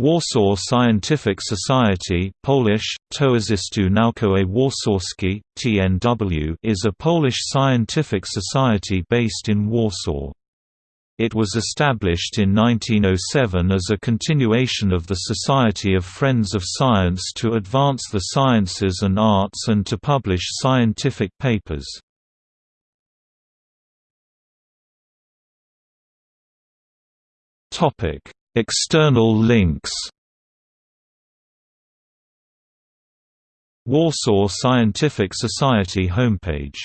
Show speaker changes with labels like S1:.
S1: Warsaw Scientific Society Polish, Towarzystwo Naukowe Warszawskie, TNW is a Polish scientific society based in Warsaw. It was established in 1907 as a continuation of the Society of Friends of Science to advance the sciences and arts and to publish scientific papers. Topic External links. Warsaw Scientific Society homepage